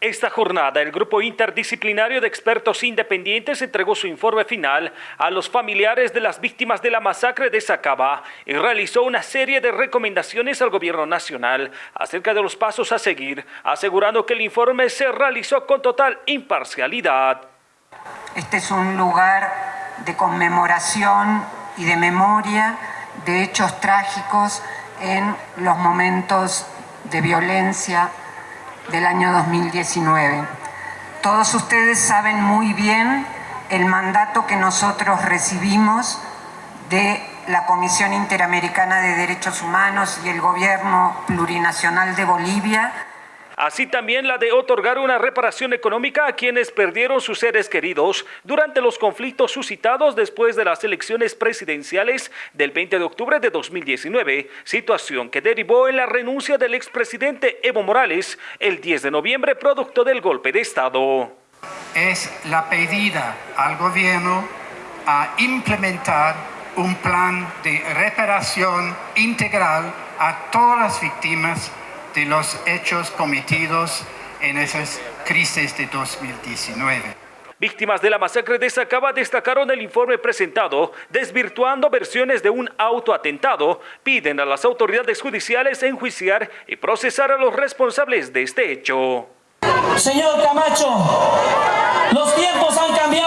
Esta jornada, el grupo interdisciplinario de expertos independientes entregó su informe final a los familiares de las víctimas de la masacre de Sacaba y realizó una serie de recomendaciones al gobierno nacional acerca de los pasos a seguir, asegurando que el informe se realizó con total imparcialidad. Este es un lugar de conmemoración y de memoria de hechos trágicos en los momentos de violencia del año 2019. Todos ustedes saben muy bien el mandato que nosotros recibimos de la Comisión Interamericana de Derechos Humanos y el Gobierno Plurinacional de Bolivia así también la de otorgar una reparación económica a quienes perdieron sus seres queridos durante los conflictos suscitados después de las elecciones presidenciales del 20 de octubre de 2019, situación que derivó en la renuncia del expresidente Evo Morales el 10 de noviembre producto del golpe de Estado. Es la pedida al gobierno a implementar un plan de reparación integral a todas las víctimas de los hechos cometidos en esas crisis de 2019. Víctimas de la masacre de Sacaba destacaron el informe presentado, desvirtuando versiones de un autoatentado, piden a las autoridades judiciales enjuiciar y procesar a los responsables de este hecho. Señor Camacho, los tiempos han cambiado.